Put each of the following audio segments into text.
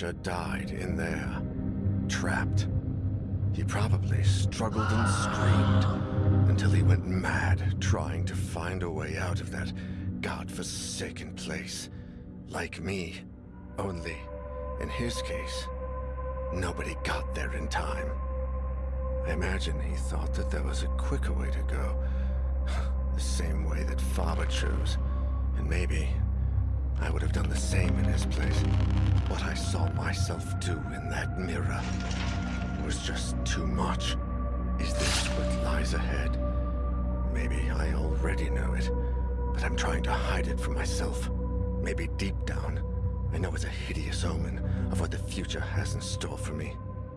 Died in there, trapped. He probably struggled and screamed until he went mad trying to find a way out of that godforsaken place. Like me, only, in his case, nobody got there in time. I imagine he thought that there was a quicker way to go. The same way that Faber chose. And maybe I would have done the same in his place. What I saw myself do in that mirror was just too much. Is this what lies ahead? Maybe I already know it, but I'm trying to hide it from myself. Maybe deep down, I know it's a hideous omen of what the future has in store for me.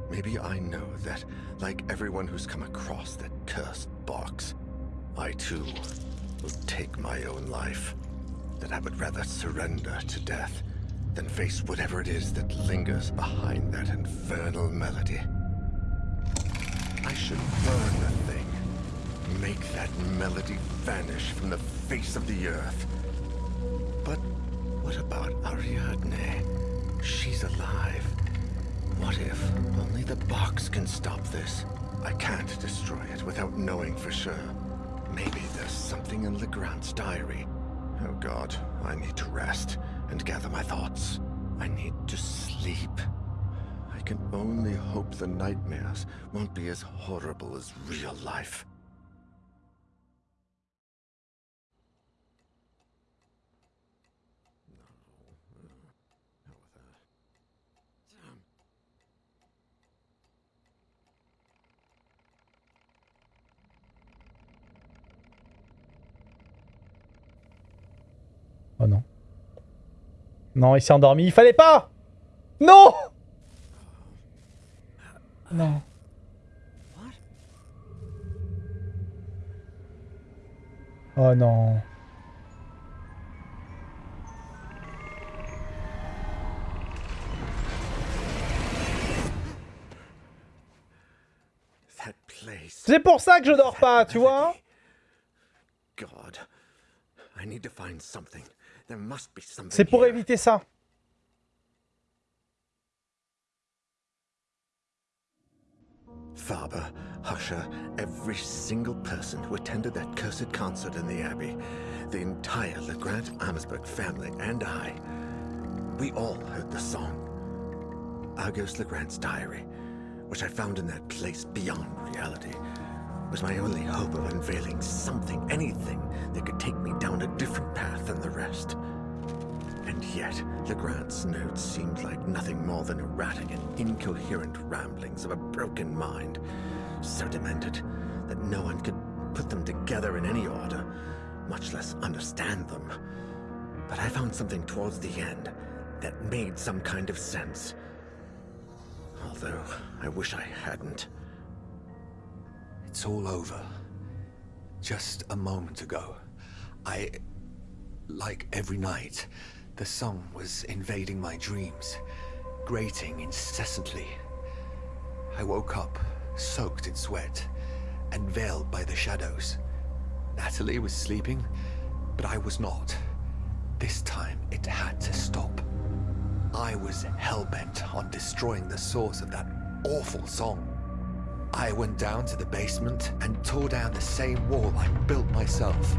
Maybe I know that, like everyone who's come across that cursed box, I too will take my own life. That I would rather surrender to death than face whatever it is that lingers behind that infernal melody. I should burn the thing. Make that melody vanish from the face of the earth. But what about Ariadne? She's alive. What if only the box can stop this? I can't destroy it without knowing for sure. Maybe there's something in Legrand's diary. Oh god, I need to rest and gather my thoughts. I need to sleep. I can only hope the nightmares won't be as horrible as real life. Oh non. Non, il s'est endormi. Il fallait pas Non Non. Oh non. C'est pour ça que je dors pas, tu vois God. I need to find something. There must be something. C'est pour éviter ça. Faber, Husher, every single person who attended that cursed concert in the Abbey, the entire Legrand Amesburg family, and I, we all heard the song. Argos Legrand's diary, which I found in that place beyond reality, was my only hope of unveiling something, anything that could take me down a different path than the rest. And yet, Legrand's notes seemed like nothing more than erratic and incoherent ramblings of a broken mind, so demented that no one could put them together in any order, much less understand them. But I found something towards the end that made some kind of sense. Although, I wish I hadn't. It's all over. Just a moment ago, I... Like every night, the song was invading my dreams, grating incessantly. I woke up, soaked in sweat, and veiled by the shadows. Natalie was sleeping, but I was not. This time, it had to stop. I was hell-bent on destroying the source of that awful song. I went down to the basement and tore down the same wall I built myself.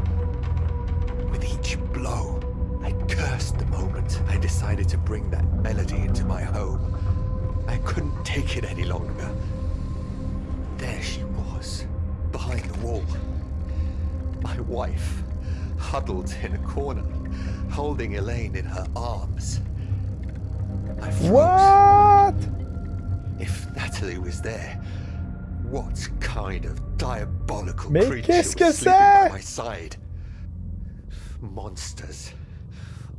With each blow, I cursed the moment I decided to bring that melody into my home. I couldn't take it any longer. There she was, behind the wall. My wife, huddled in a corner, holding Elaine in her arms. I froze. What If Natalie was there, what kind of diabolical Mais creature qu'est-ce que sleeping by my side? Monsters.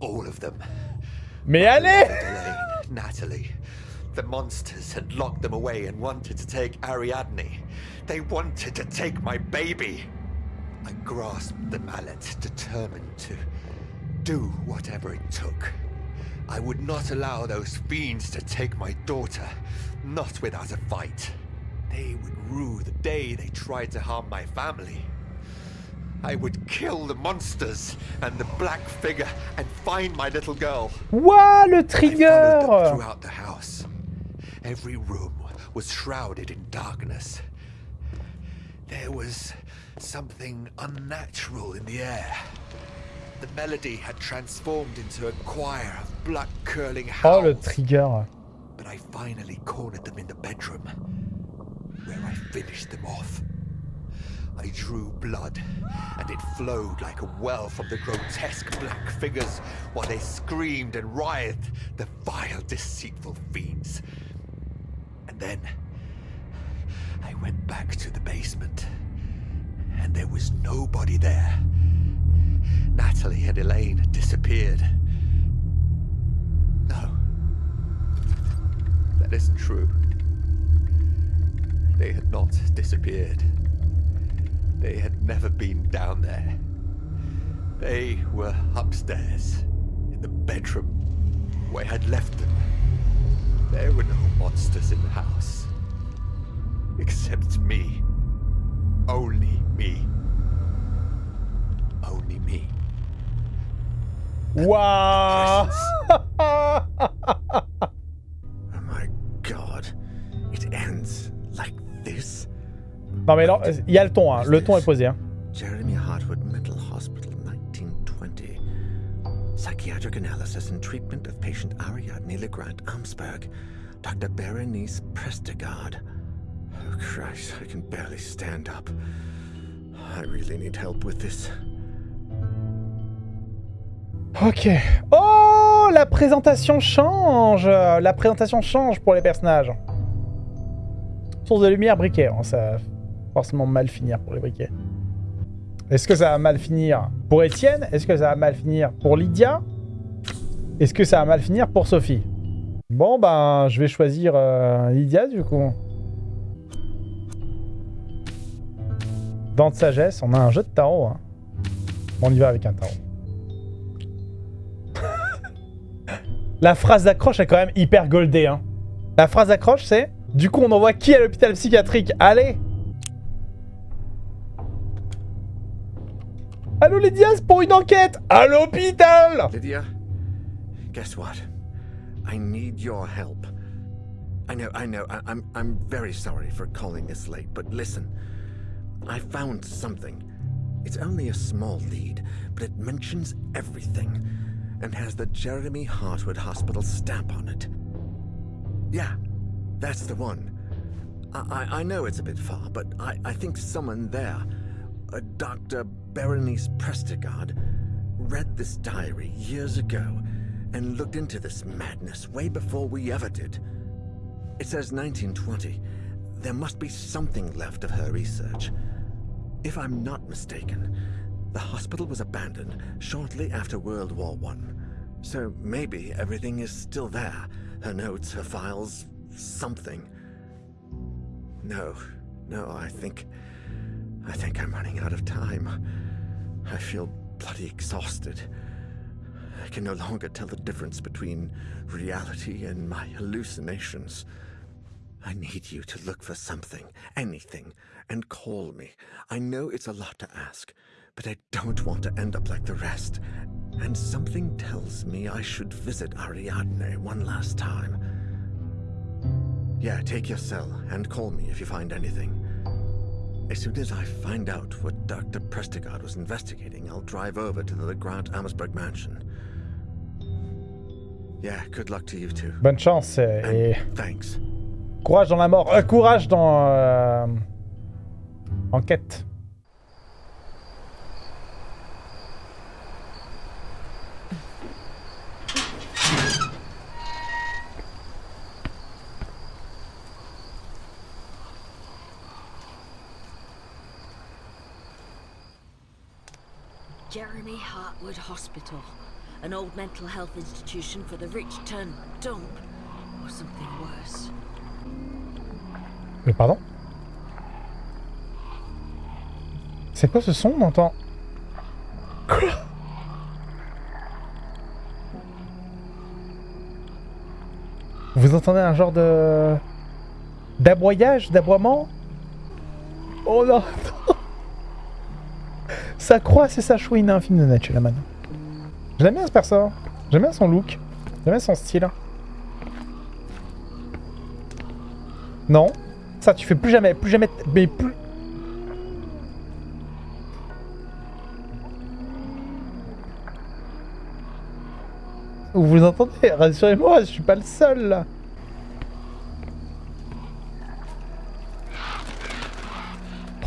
All of them. Mais allez Natalie. The monsters had locked them away and wanted to take Ariadne. They wanted to take my baby. I grasped the mallet, determined to do whatever it took. I would not allow those fiends to take my daughter, not without a fight. They would rue the day they tried to harm my family. I would kill the monsters and the black figure and find my little girl. Ouah, le I followed them trigger throughout the house. Every room was shrouded in darkness. There was something unnatural in the air. The melody had transformed into a choir of blood-curling howls. Oh, le trigger. But I finally cornered them in the bedroom, where I finished them off. I drew blood, and it flowed like a well from the grotesque black figures while they screamed and writhed, the vile, deceitful fiends. And then I went back to the basement, and there was nobody there. Natalie and Elaine had disappeared. No, that isn't true. They had not disappeared. They had never been down there. They were upstairs, in the bedroom, where I had left them. There were no monsters in the house. Except me. Only me. Only me. Ouah Non mais il y a le ton, hein. le ton est posé. Hein. Jeremy Hartwood Mental Hospital, 1920. Psychiatric analysis and treatment of patient Ariadne LeGrand Amsberg. Dr. Berenice Prestegard. Oh Christ, I can barely stand up. I really need help with this. Ok. Oh, la présentation change La présentation change pour les personnages. Source de lumière, briquet. hein, ça forcément mal finir pour les briquets. Est-ce que ça va mal finir pour Étienne? Est-ce que ça va mal finir pour Lydia? Est-ce que ça va mal finir pour Sophie? Bon, ben, je vais choisir euh, Lydia, du coup. Dents de sagesse, on a un jeu de tarot. hein. On y va avec un tarot. La phrase d'accroche est quand même hyper goldée. Hein. La phrase d'accroche, c'est Du coup, on envoie qui à l'hôpital psychiatrique? Allez Allô, Lydia, c'est pour une enquête À l'hôpital Lydia, guess what? I need your help. I know, I know, I, I'm, I'm very sorry for calling this late, but listen. I found something. It's only a small lead, but it mentions everything and has the Jeremy Hartwood Hospital stamp on it. Yeah, that's the one. I, I, I know it's a bit far, but I, I think someone there, a Dr. Berenice Prestegard, read this diary years ago and looked into this madness way before we ever did. It says 1920. There must be something left of her research. If I'm not mistaken, the hospital was abandoned shortly after World War One. So maybe everything is still there. Her notes, her files, something. No, no, I think... I think I'm running out of time. I feel bloody exhausted. I can no longer tell the difference between reality and my hallucinations. I need you to look for something, anything, and call me. I know it's a lot to ask, but I don't want to end up like the rest. And something tells me I should visit Ariadne one last time. Yeah, take your cell and call me if you find anything. As soon as I find out what Dr. Prestigard was investigating, I'll drive over to the Grant Ammersburg mansion. Yeah, good luck to you too. Bonne chance eh, et et And thanks. courage dans la mort. Euh, courage dans... euh, Enquête. Hartwood Hospital, an old mental health institution for the rich turned dump, or something worse. Mais pardon? C'est quoi ce son on entend? Quoi? Vous entendez un genre de... D'aboyage D'aboiement? Oh non Ça croise et ça chouine un film de Shyamalan. J'aime bien ce perso. J'aime bien son look. J'aime bien son style. Non. Ça, tu fais plus jamais. Plus jamais. Mais plus. Vous vous entendez? Rassurez-moi, je suis pas le seul là.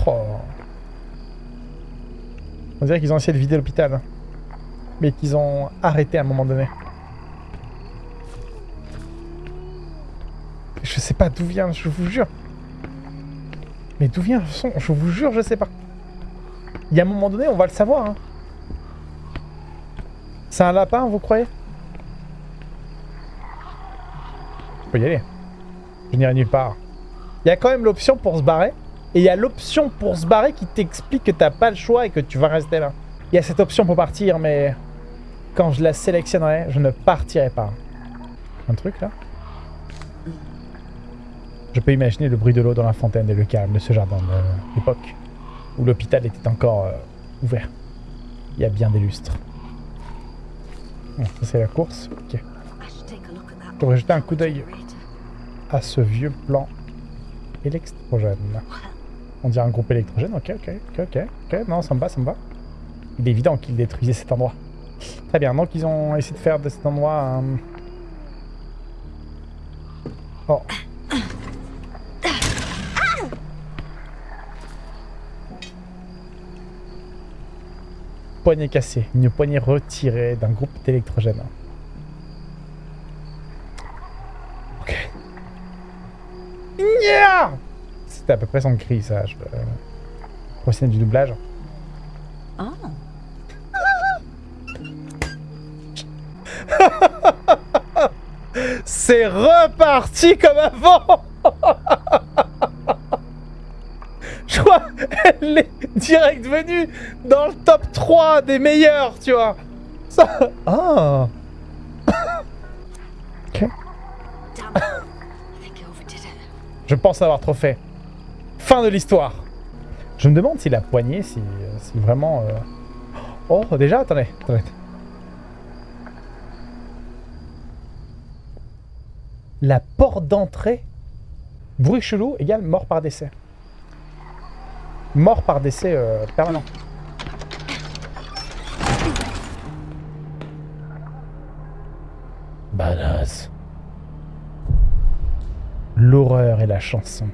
Oh. On dirait qu'ils ont essayé de vider l'hôpital. Mais qu'ils ont arrêté à un moment donné. Je sais pas d'où vient, je vous jure. Mais d'où vient le son? Je vous jure, je sais pas. Il y a un moment donné, on va le savoir. Hein. C'est un lapin, vous croyez? Je peux y aller. Je n'irai nulle part. Il y a quand même l'option pour se barrer. Et il y a l'option pour se barrer qui t'explique que t'as pas le choix et que tu vas rester là. Il y a cette option pour partir, mais quand je la sélectionnerai, je ne partirai pas. Un truc là? Je peux imaginer le bruit de l'eau dans la fontaine et le calme de ce jardin de l'époque où l'hôpital était encore euh, ouvert. Il y a bien des lustres. Ça c'est la course. Ok. J'aurais jeté un coup d'œil à ce vieux plan électrogène. On dirait un groupe électrogène, ok, ok, ok, ok, ok, non, ça me va, ça me va. Il est évident qu'ils détruisaient cet endroit. Très bien, donc ils ont essayé de faire de cet endroit un... Oh. Poignée cassée, une poignée retirée d'un groupe d'électrogène. C'était à peu près son cri, ça. Je... Euh... Du doublage. Oh, C'est reparti comme avant Je crois elle est direct venue dans le top 3 des meilleurs, tu vois. Ça... Ah Ok. Je pense avoir trop fait. Fin de l'histoire. Je me demande si la poignée, si, vraiment... euh, Oh, déjà Attendez, attendez. La porte d'entrée, bruit chelou, égale mort par décès. Mort par décès euh, permanent. Badass. L'horreur et la chanson.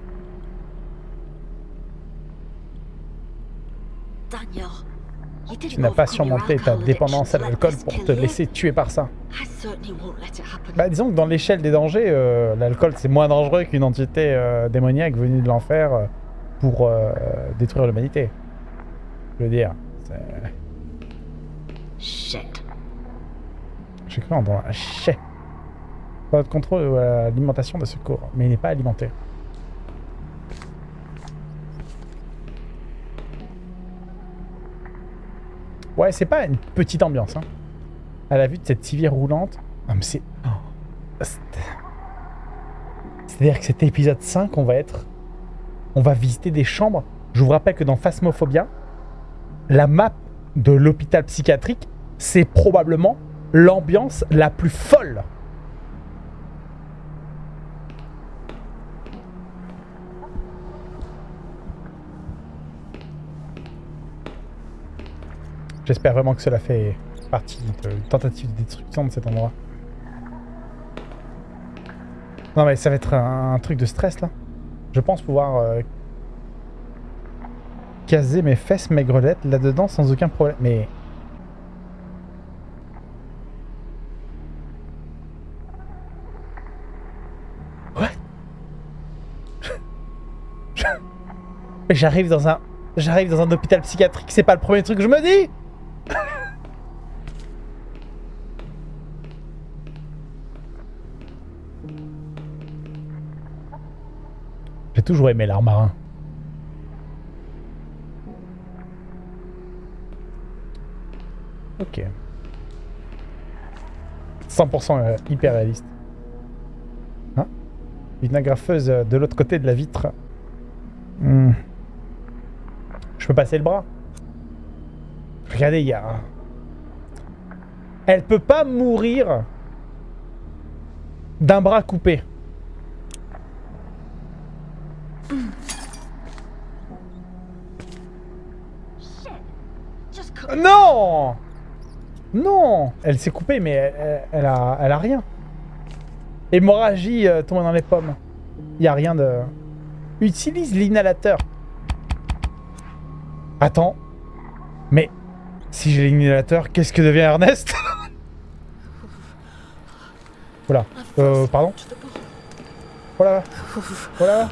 Tu n'as pas surmonté ta dépendance à l'alcool pour te laisser tuer par ça. Bah disons que dans l'échelle des dangers, euh, l'alcool c'est moins dangereux qu'une entité euh, démoniaque venue de l'enfer euh, pour détruire l'humanité. Je veux dire, c'est- Shit. j'ai cru entendre un chais. Pas de contrôle l'alimentation de secours, mais il n'est pas alimenté. Ouais, c'est pas une petite ambiance, hein. À la vue de cette civière roulante. Non, mais c'est. oh. C'est- C'est-à-dire que cet épisode 5, on va être. On va visiter des chambres. Je vous rappelle que dans Phasmophobia, la map de l'hôpital psychiatrique, c'est probablement l'ambiance la plus folle. J'espère vraiment que cela fait partie de tentative de destruction de cet endroit. Non mais ça va être un, truc de stress là. Je pense pouvoir euh, caser mes fesses maigrelettes là-dedans sans aucun problème. Mais... What? J'arrive dans un... J'arrive dans un hôpital psychiatrique, c'est pas le premier truc que je me dis toujours aimé l'art marin. Ok. 100% euh, hyper réaliste. Hein? Une agrafeuse euh, de l'autre côté de la vitre. Hmm. Je peux passer le bras? Regardez, il y a... Elle peut pas mourir d'un bras coupé. Non Non Elle s'est coupée, mais elle, a, elle a rien. Hémorragie euh, tombée dans les pommes. Il a rien de... Utilise l'inhalateur. Attends. Mais si j'ai l'inhalateur, qu'est-ce que devient Ernest? Voilà. Euh, pardon? Voilà. Voilà.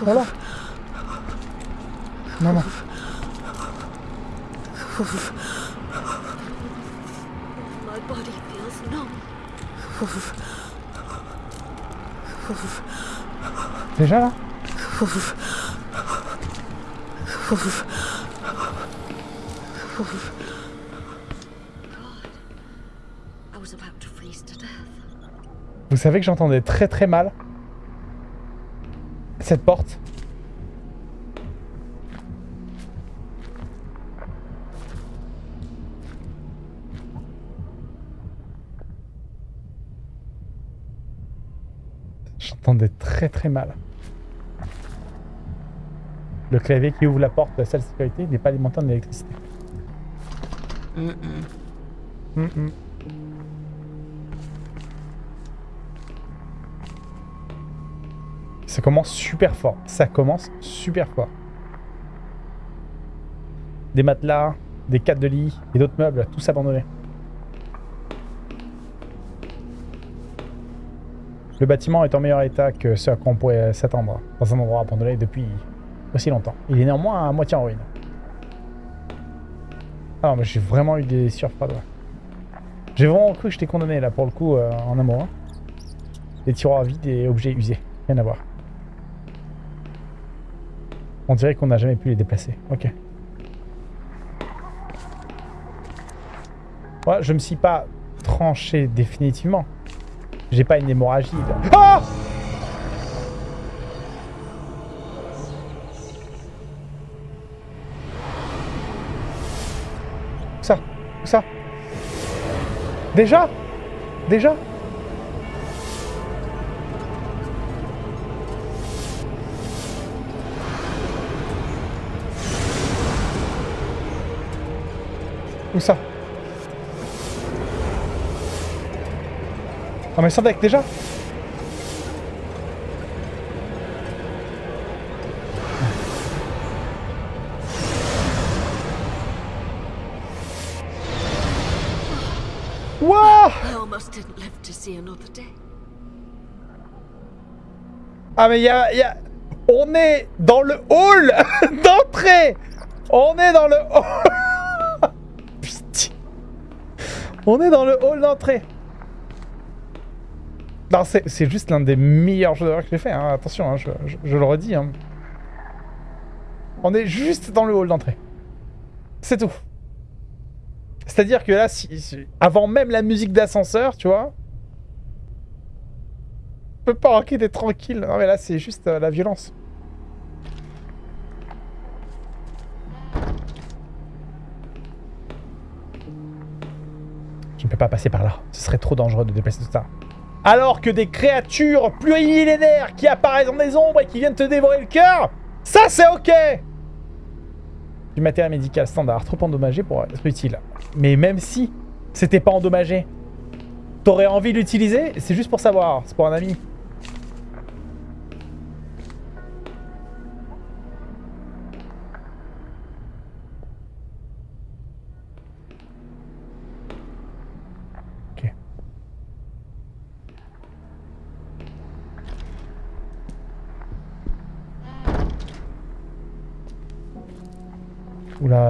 Voilà. Non, non. My body feels numb. Déjà là. Vous savez que j'entendais très très mal cette porte. Très mal. Le clavier qui ouvre la porte de la salle de sécurité n'est pas alimenté en électricité. Ça commence super fort. Ça commence super fort. Des matelas, des cadres de lit et d'autres meubles, tous abandonnés. Le bâtiment est en meilleur état que ce à quoi on pourrait s'attendre dans un endroit abandonné depuis aussi longtemps. Il est néanmoins à moitié en ruine. Alors, moi j'ai vraiment eu des ouais. J'ai vraiment cru que j'étais condamné là pour le coup euh, en amour. Des tiroirs vides et objets usés. Rien à voir. On dirait qu'on n'a jamais pu les déplacer. Ok. Ouais, je me suis pas tranché définitivement. J'ai pas une hémorragie. Ah ça ça. Déjà? Déjà? Où ça? Ah mais sans deck déjà Wouah. Ah mais il y a, y a- On est dans le hall d'entrée On est dans le hall. On est dans le hall d'entrée Non, c'est juste l'un des meilleurs jeux d'horreur que j'ai fait, hein. attention, hein, je, le redis. hein. On est juste dans le hall d'entrée. C'est tout. C'est-à-dire que là, avant même la musique d'ascenseur, tu vois, je peux pas d'être tranquille. Non mais là c'est juste euh, la violence. Je ne peux pas passer par là. Ce serait trop dangereux de déplacer tout ça. Alors que des créatures plurimillénaires qui apparaissent dans des ombres et qui viennent te dévorer le cœur, ça c'est ok Du matériel médical standard, trop endommagé pour être utile. Mais même si c'était pas endommagé, t'aurais envie de l'utiliser? C'est juste pour savoir, c'est pour un ami.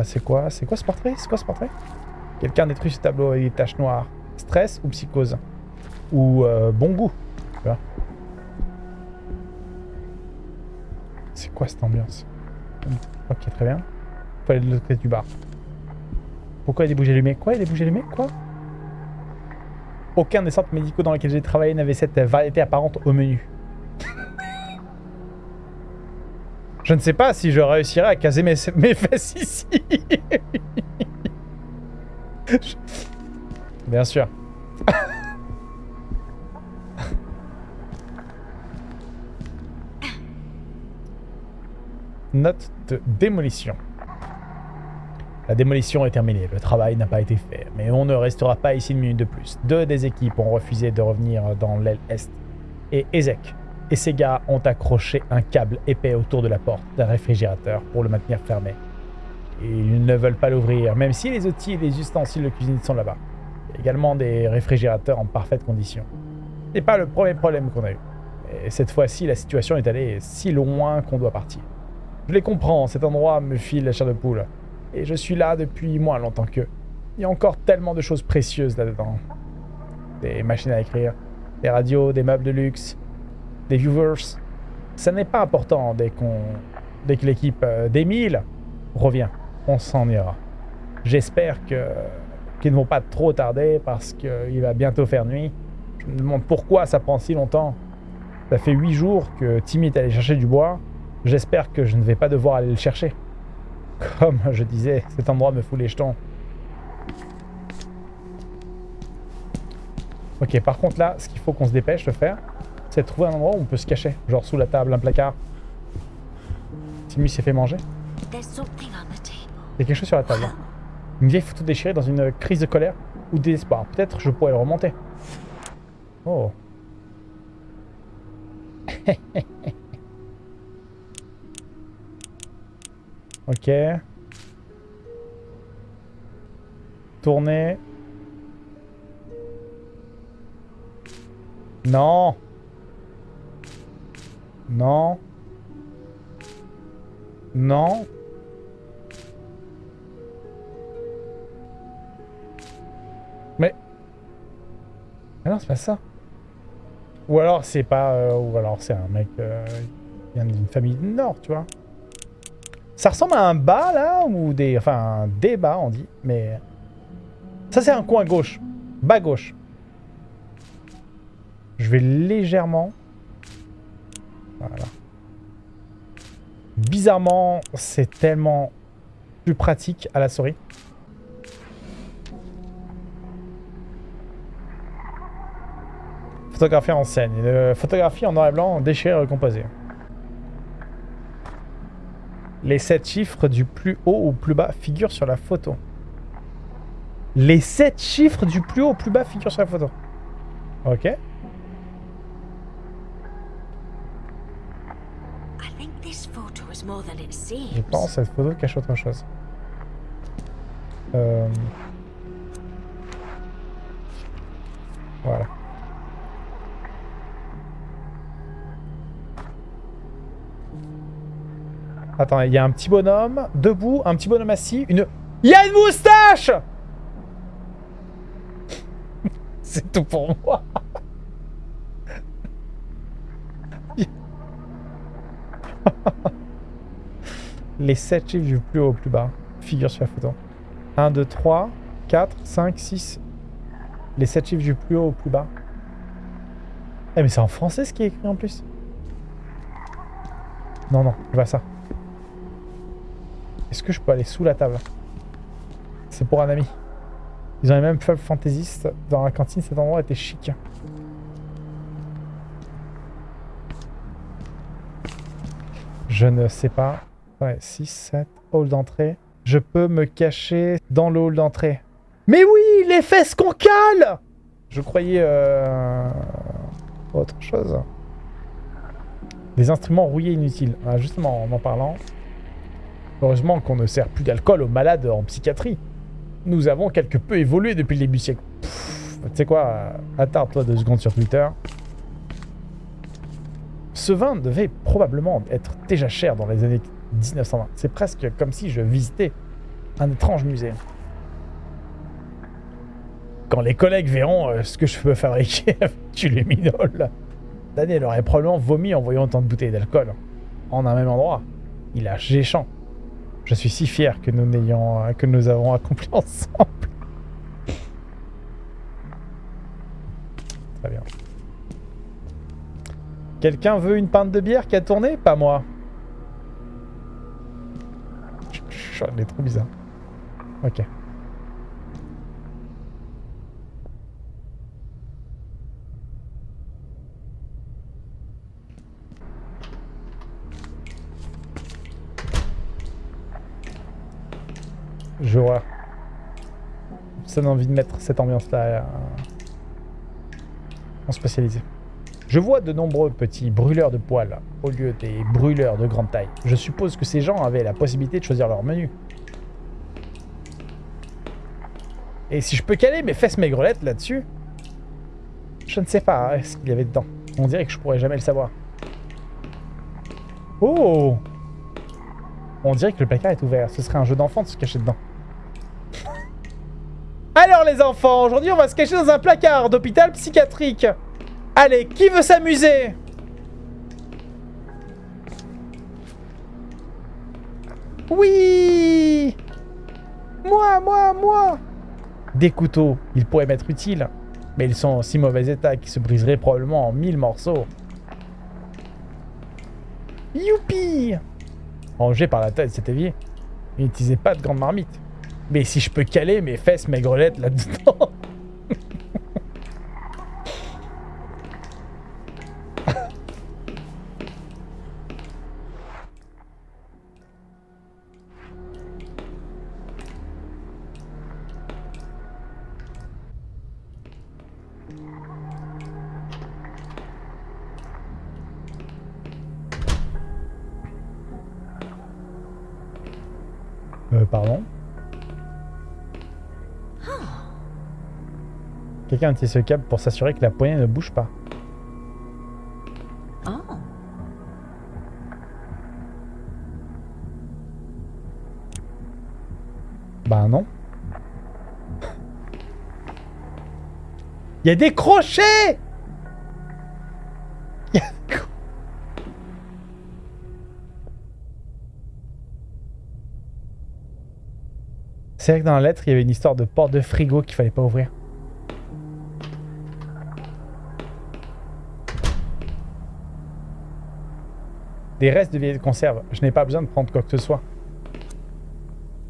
C'est quoi ce portrait C'est quoi ce portrait? Quelqu'un détruit ce tableau avec des taches noires. Stress ou psychose? Ou euh, bon goût C'est quoi cette ambiance? Ok, très bien. Faut aller de l'autre côté du bar. Pourquoi il y a des bougies Quoi Il y a des Quoi? Aucun des centres médicaux dans lesquels j'ai travaillé n'avait cette variété apparente au menu. Je ne sais pas si je réussirai à caser mes, mes fesses ici. Bien sûr. Note de démolition. La démolition est terminée, le travail n'a pas été fait, mais on ne restera pas ici une minute de plus. Deux des équipes ont refusé de revenir dans l'aile est, et Ezek et ses gars ont accroché un câble épais autour de la porte d'un réfrigérateur pour le maintenir fermé. Ils ne veulent pas l'ouvrir, même si les outils et les ustensiles de cuisine sont là-bas. Également des réfrigérateurs en parfaite condition. Ce n'est pas le premier problème qu'on a eu. Et cette fois-ci, la situation est allée si loin qu'on doit partir. Je les comprends, cet endroit me file la chair de poule. Et je suis là depuis moins longtemps qu'eux. Il y a encore tellement de choses précieuses là-dedans. Des machines à écrire, des radios, des meubles de luxe, des viewers. Ça n'est pas important dès qu'on, dès que l'équipe euh, d'Emile revient. On s'en ira. J'espère que qu'ils ne vont pas trop tarder parce qu'il va bientôt faire nuit. Je me demande pourquoi ça prend si longtemps. Ça fait huit jours que Timmy est allé chercher du bois. J'espère que je ne vais pas devoir aller le chercher. Comme je disais, cet endroit me fout les jetons. Ok, par contre là, ce qu'il faut qu'on se dépêche de faire, c'est de trouver un endroit où on peut se cacher. Genre sous la table, un placard. Timmy s'est fait manger. There's something on the table. Il y a quelque chose sur la table. Une vieille photo déchirée dans une crise de colère ou désespoir. Peut-être je pourrais le remonter. Oh. ok. Tourner. Non. Non. Non. Mais. Ah non, c'est pas ça. Ou alors c'est pas. euh, ou alors c'est un mec euh, qui vient d'une famille du Nord, tu vois. Ça ressemble à un bas là, ou des. Enfin, des bas, on dit, mais. Ça, c'est un coin gauche. Bas gauche. Je vais légèrement. Voilà. Bizarrement, c'est tellement plus pratique à la souris. Photographie en scène. Une photographie en noir et blanc, déchirée et recomposée. Les 7 chiffres du plus haut au plus bas figurent sur la photo. Les 7 chiffres du plus haut au plus bas figurent sur la photo. Ok. I think this photo is more than it seems. Je pense que cette photo cache autre chose. Euh... Voilà. Attends, il y a un petit bonhomme debout, un petit bonhomme assis, une... Il y a une moustache C'est tout pour moi. Les 7 chiffres du plus haut au plus bas figurent sur la photo. 1, 2, 3, 4, 5, 6. Les 7 chiffres du plus haut au plus bas. Eh mais c'est en français ce qui est écrit en plus. Non, non, je vois ça. Est-ce que je peux aller sous la table? C'est pour un ami. Ils ont les mêmes pubs fantaisistes. Dans la cantine, cet endroit était chic. Je ne sais pas. Ouais, 6, 7, hall d'entrée. Je peux me cacher dans le hall d'entrée. Mais oui, les fesses qu'on cale Je croyais... euh, Autre chose. Des instruments rouillés inutiles. Ah, justement, en en parlant... Heureusement qu'on ne sert plus d'alcool aux malades en psychiatrie. Nous avons quelque peu évolué depuis le début du siècle. Tu sais quoi euh, Attarde-toi deux secondes sur Twitter. Ce vin devait probablement être déjà cher dans les années 1920. C'est presque comme si je visitais un étrange musée. Quand les collègues verront euh, ce que je peux fabriquer avec du luminol, Daniel aurait probablement vomi en voyant autant de bouteilles d'alcool en un même endroit. Il a géchant. Je suis si fier que nous n'ayons euh, que nous avons accompli ensemble. Très bien. Quelqu'un veut une pinte de bière qui a tourné? Pas moi. Elle est trop bizarre. Ok. Vois. Ça donne envie de mettre cette ambiance-là euh, en spécialisé. Je vois de nombreux petits brûleurs de poils au lieu des brûleurs de grande taille. Je suppose que ces gens avaient la possibilité de choisir leur menu. Et si je peux caler mes fesses maigrelettes là-dessus, je ne sais pas hein, ce qu'il y avait dedans. On dirait que je pourrais jamais le savoir. Oh On dirait que le placard est ouvert. Ce serait un jeu d'enfant de se cacher dedans. Alors les enfants, aujourd'hui on va se cacher dans un placard d'hôpital psychiatrique. Allez, qui veut s'amuser? Oui Moi, moi, moi Des couteaux, ils pourraient m'être utiles, mais ils sont en si mauvais état qu'ils se briseraient probablement en mille morceaux. Youpi Rangé par la tête cet évier. Il n'utilisait pas de grande marmite. Mais si je peux caler mes fesses maigrelettes là-dedans Quelqu'un utilise ce câble pour s'assurer que la poignée ne bouge pas. Oh. Bah non. Il y a des crochets Il y a des cro- C'est vrai que dans la lettre, il y avait une histoire de porte de frigo qu'il fallait pas ouvrir. Des restes de vieilles conserves. Je n'ai pas besoin de prendre quoi que ce soit.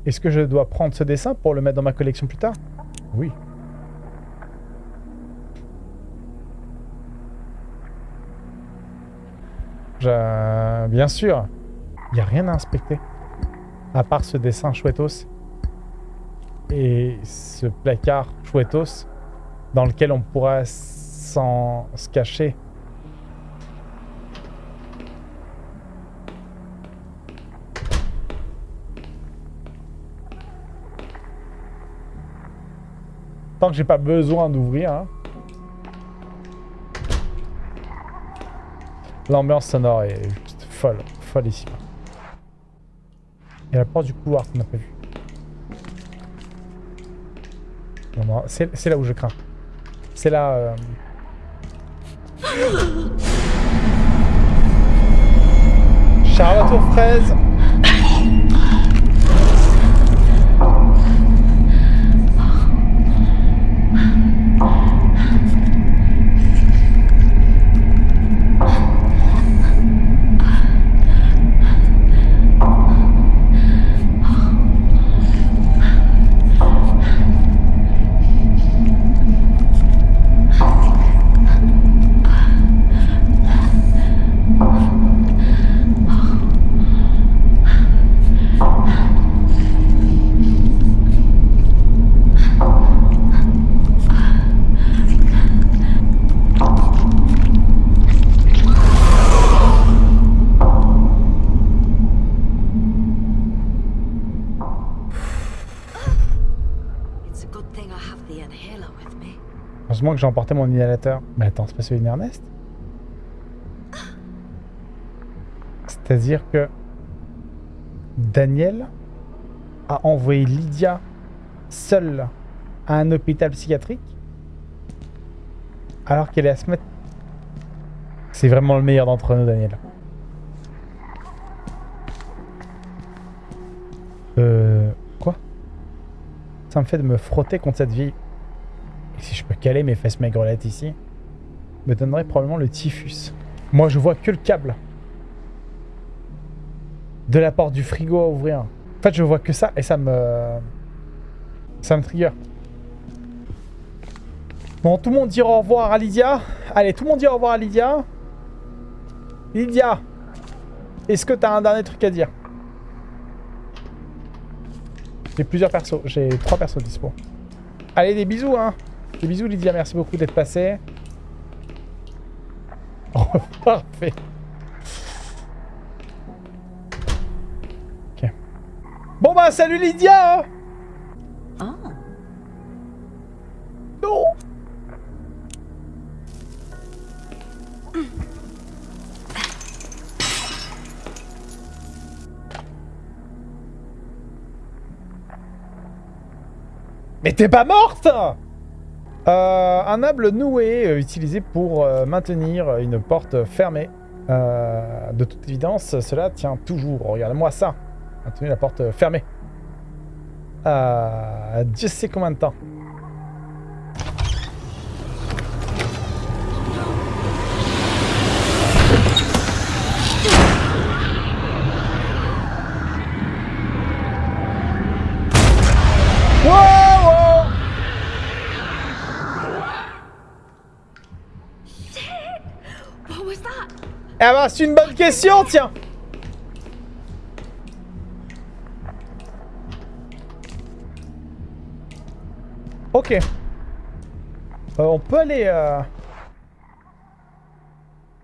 Est-ce que je dois prendre ce dessin pour le mettre dans ma collection plus tard? Oui. Bien sûr. Il n'y a rien à inspecter. À part ce dessin chouettos. Et ce placard chouettos dans lequel on pourra s'en se cacher. Tant que j'ai pas besoin d'ouvrir. hein. L'ambiance sonore est juste folle, folle ici. Il y a la porte du couloir qu'on n'a pas vue. C'est là où je crains. C'est là... euh, Charlotte aux fraises Que j'ai emporté mon inhalateur. Mais attends, c'est pas celui d'Ernest? C'est-à-dire que Daniel a envoyé Lydia seule à un hôpital psychiatrique alors qu'elle est à se mettre... C'est vraiment le meilleur d'entre nous, Daniel. Euh... Quoi? Ça me fait de me frotter contre cette vie. Si je peux caler mes fesses maigrelettes ici, me donnerait probablement le typhus. Moi, je vois que le câble. De la porte du frigo à ouvrir. En fait, je vois que ça et ça me... Ça me trigger. Bon, tout le monde dit au revoir à Lydia. Allez, tout le monde dit au revoir à Lydia. Lydia, est-ce que t'as un dernier truc à dire? J'ai plusieurs persos. J'ai trois persos dispo. Allez, des bisous, hein. Des bisous, Lydia. Merci beaucoup d'être passé. Oh, parfait. Ok. Bon bah, salut Lydia Oh, Non Mais t'es pas morte Euh, Un noué euh, utilisé pour euh, maintenir une porte fermée. De toute évidence, cela tient toujours. Regarde-moi ça. Maintenir la porte fermée. Euh, Dieu sait combien de temps. Eh ben, c'est une bonne question, tiens Ok. Euh, on peut aller... euh,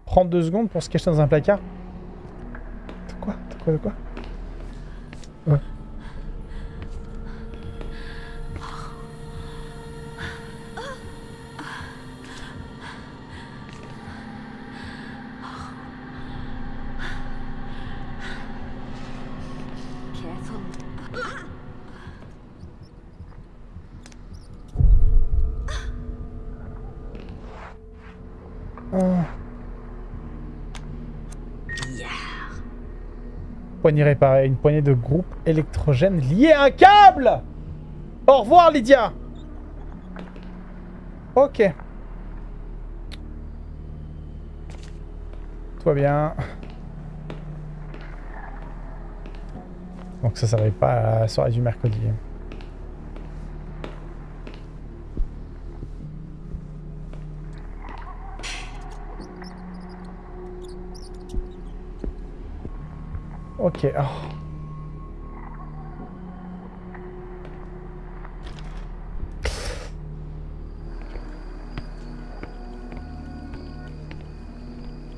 Prendre deux secondes pour se cacher dans un placard. De quoi? De quoi De quoi? Réparée. Une poignée de groupe électrogène liée à un câble Au revoir, Lydia Ok. Va bien. Donc ça, ça n'arrive pas à la soirée du mercredi. Oh.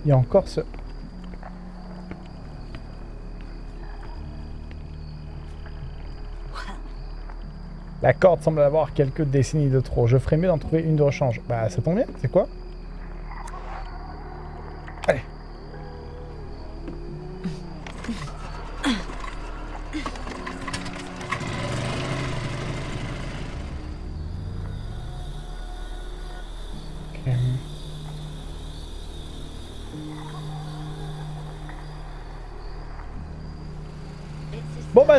Il y a encore ce... La corde semble avoir quelques décennies de trop. Je ferais mieux d'en trouver une de rechange. Bah, ça tombe bien. C'est quoi?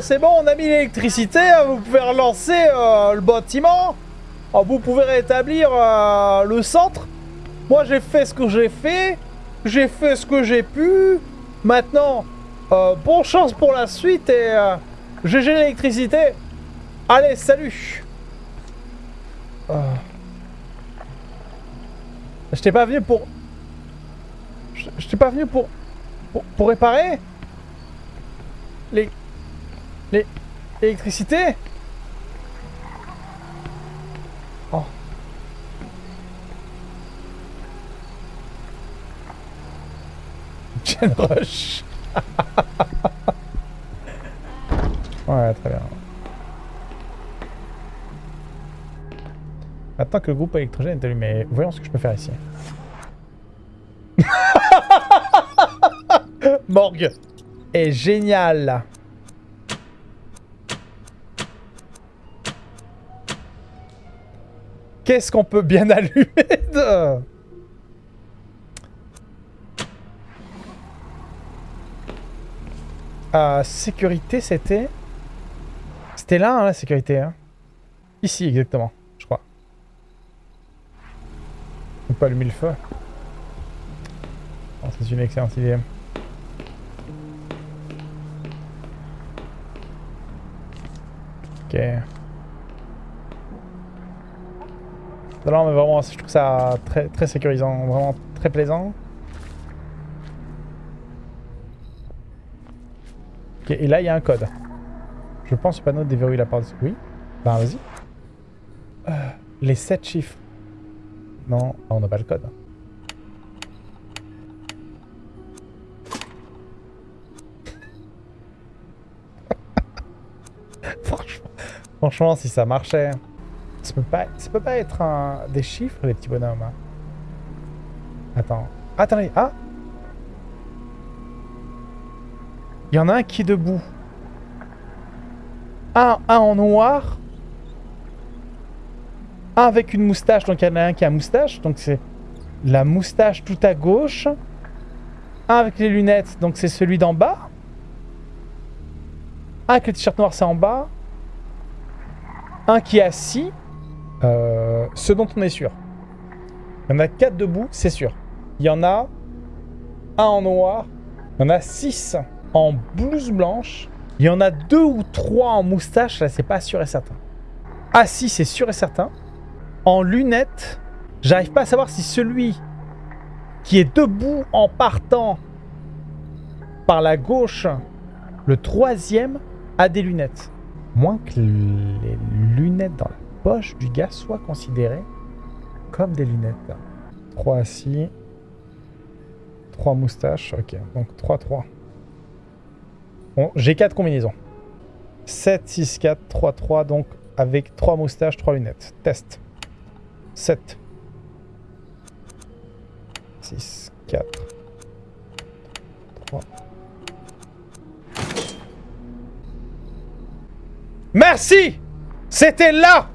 C'est bon, on a mis l'électricité, hein, vous pouvez relancer euh, le bâtiment. Ah, vous pouvez rétablir euh, le centre. Moi j'ai fait ce que j'ai fait, j'ai fait ce que j'ai pu. Maintenant, euh, bonne chance pour la suite et GG l'électricité. Allez, salut. Je t'ai pas venu pour... Je t'ai pas venu pour... Pour, pour réparer. Les... L'électricité Oh. Rush Ouais, très bien. Maintenant que le groupe électrogène est allumé, voyons ce que je peux faire ici. Morgue est génial. Qu'est-ce qu'on peut bien allumer de... Euh, sécurité, c'était... C'était là, hein, la sécurité. Hein. Ici, exactement, je crois. On peut allumer le feu. Oh, C'est une excellente idée. Ok. Non, mais vraiment, je trouve ça très, très sécurisant, vraiment très plaisant. Ok, et là, il y a un code. Je pense le panneau déverrouille la porte. Oui Ben, vas-y. Euh, les 7 chiffres. Non, ah, on n'a pas le code. franchement, franchement, si ça marchait, ça peut pas, peut être un, des chiffres, les petits bonhommes. hein. Attends. Attendez, ah Il y en a un qui est debout. Un, un en noir. Un avec une moustache, donc il y en a un qui a moustache, donc c'est la moustache tout à gauche. Un avec les lunettes, donc c'est celui d'en bas. Un avec le t-shirt noir, c'est en bas. Un qui est assis. Ce dont on est sûr. Il y en a quatre debout, c'est sûr. Il y en a un en noir. Il y en a six en blouse blanche. Il y en a deux ou trois en moustache, là c'est pas sûr et certain. Assis, c'est sûr et certain. En lunettes, j'arrive pas à savoir si celui qui est debout en partant par la gauche, le troisième, a des lunettes. Moins que les lunettes dans la poche du gars soient considérées comme des lunettes. 3 assis. 3 moustaches. Ok, donc 3-3. Bon, j'ai 4 combinaisons. 7, 6, 4, 3, 3. Donc avec 3 moustaches, 3 lunettes. Test. 7. 6, 4. 3. Merci C'était là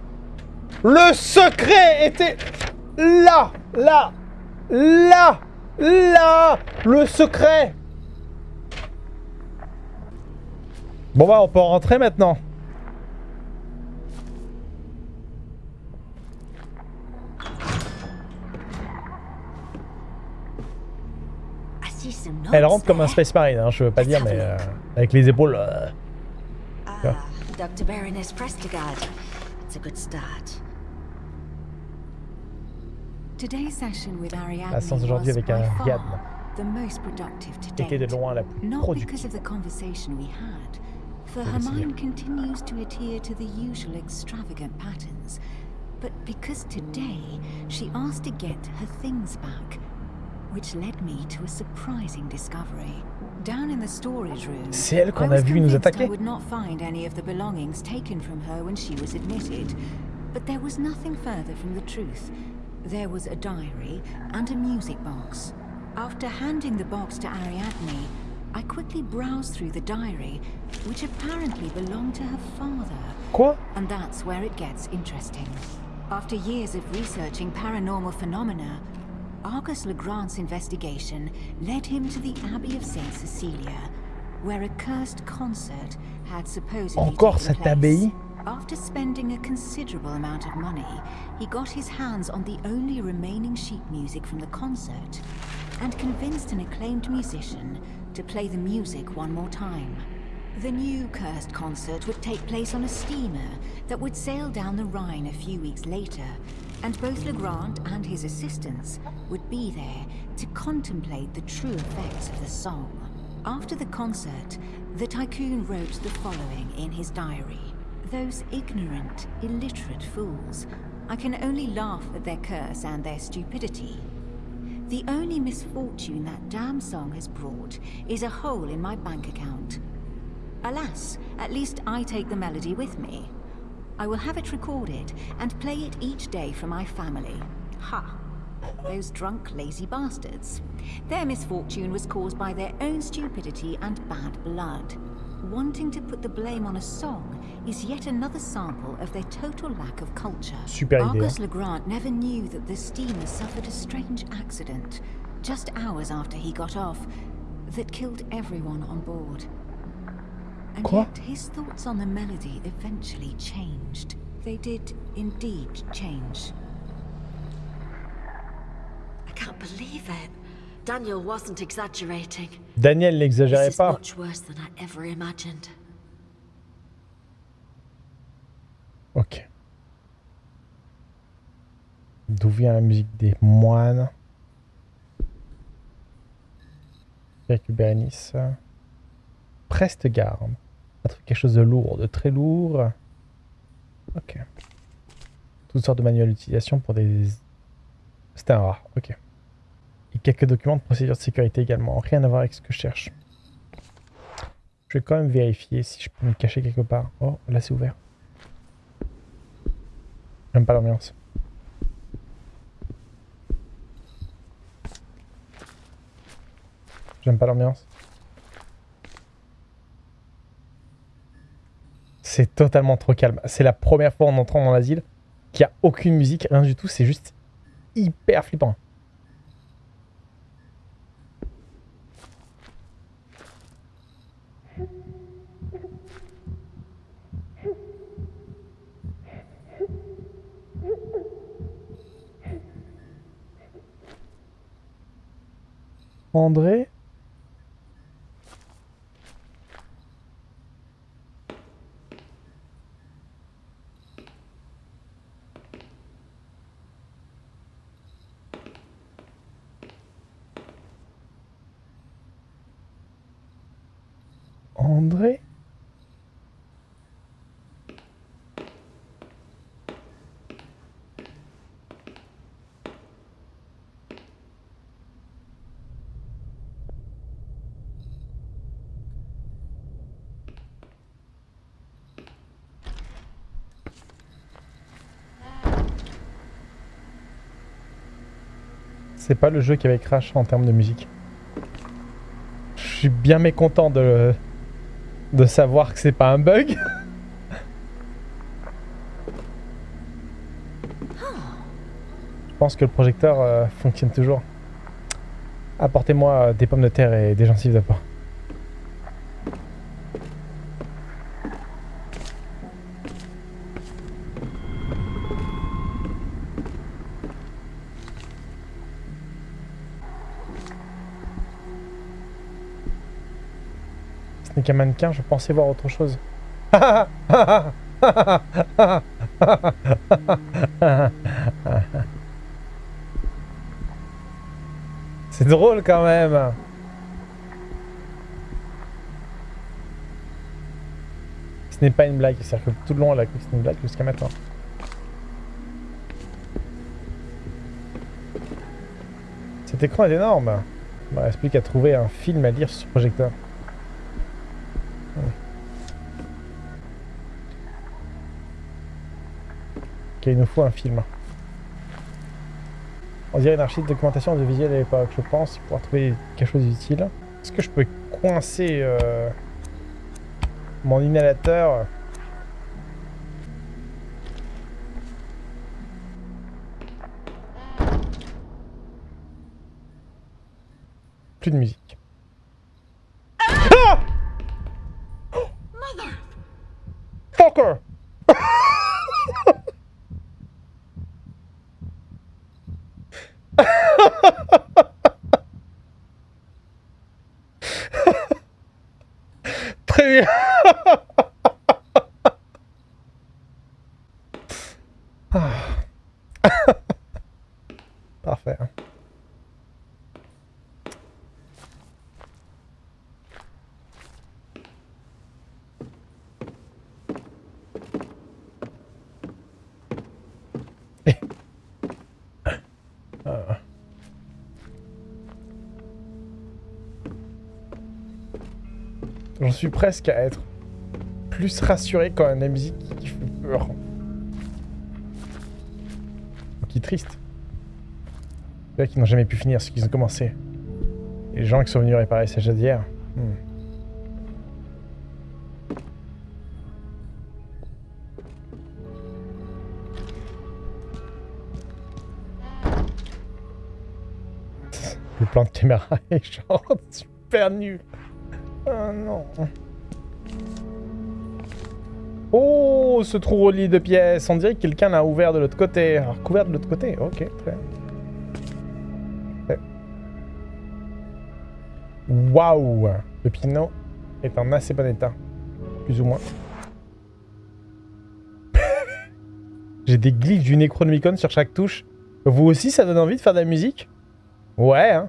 Le secret était là Là Là Là Le secret Bon bah on peut rentrer maintenant. Elle rentre comme un. Space Marine, hein, je veux pas dire, mais euh, avec les épaules. euh. Ah, Dr. Baroness Prestigard. Start. La séance d'aujourd'hui was avec by Ariadne far the most productive to était de loin la plus Not productive. because of the conversation we had, for her mind continues to adhere to the usual extravagant patterns, but because today she asked to get her things back, which led me to a surprising discovery. Down in the storage room, C'est elle qu'on a was vu nous convinced I would not find any of the belongings taken from her when she was admitted, but there was nothing further from the truth. There was a diary and a music box. After handing the box to Ariadne, I quickly browsed through the diary, which apparently belonged to her father. Quoi And that's where it gets interesting. After years of researching paranormal phenomena, Argus Legrand's investigation led him to the Abbey of St. Cecilia, where a cursed concert had supposedly Encore cette abbaye After spending a considerable amount of money, he got his hands on the only remaining sheet music from the concert and convinced an acclaimed musician to play the music one more time. The new cursed concert would take place on a steamer that would sail down the Rhine a few weeks later, and both Legrand and his assistants would be there to contemplate the true effects of the song. After the concert, the tycoon wrote the following in his diary. Those ignorant, illiterate fools. I can only laugh at their curse and their stupidity. The only misfortune that damn song has brought is a hole in my bank account. Alas, at least I take the melody with me. I will have it recorded and play it each day for my family. Ha! Those drunk, lazy bastards. Their misfortune was caused by their own stupidity and bad blood. Wanting to put the blame on a song is yet another sample of their total lack of culture. Super. Argus. Legrand never knew that the steamer suffered a strange accident, just hours after he got off, that killed everyone on board. And Quoi? yet his thoughts on the melody eventually changed. They did indeed change. I can't believe it. Daniel wasn't exaggerating. Daniel This n'exagérait pas. much worse than I ever imagined. Ok. D'où vient la musique des moines? Avec Bérénice. Preste garde. On trouve quelque chose de lourd, de très lourd. Ok. Toutes sortes de manuels d'utilisation pour des... C'était un rat, ok. Et quelques documents de procédure de sécurité également. Rien à voir avec ce que je cherche. Je vais quand même vérifier si je peux me cacher quelque part. Oh, là c'est ouvert. J'aime pas l'ambiance. J'aime pas l'ambiance. C'est totalement trop calme. C'est la première fois en entrant dans l'asile qu'il n'y a aucune musique, rien du tout. C'est juste hyper flippant. André André C'est pas le jeu qui avait crash en termes de musique. Je suis bien mécontent de, de savoir que c'est pas un bug. Je pense que le projecteur euh, fonctionne toujours. Apportez-moi euh, des pommes de terre et des gencives de. Qu'un mannequin, je pensais voir autre chose. C'est drôle quand même. Ce n'est pas une blague, c'est-à-dire que tout le long elle a cru que c'était une blague jusqu'à maintenant. Cet écran est énorme. Il ne reste plus qu'à trouver un film à lire sur ce projecteur. Il nous faut un film. On dirait une archive de documentation audiovisuelle à l'époque, je pense, pour trouver quelque chose d'utile. Est-ce que je peux coincer euh, mon inhalateur? Plus de musique. Suis presque à être plus rassuré quand la musique qui fait peur. Qui est triste. C'est qu'ils n'ont jamais pu finir ce qu'ils ont commencé. Les gens qui sont venus réparer ces jadières. hmm. Le plan de caméra est genre super nul. Oh non. Oh, ce trou au lit de pièces. On dirait que quelqu'un l'a ouvert de l'autre côté. Alors, couvert de l'autre côté. Ok, très. Waouh Le piano est en assez bon état. Plus ou moins. J'ai des glitches du Necronomicon sur chaque touche. Vous aussi, ça donne envie de faire de la musique? Ouais, hein.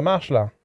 Un, un.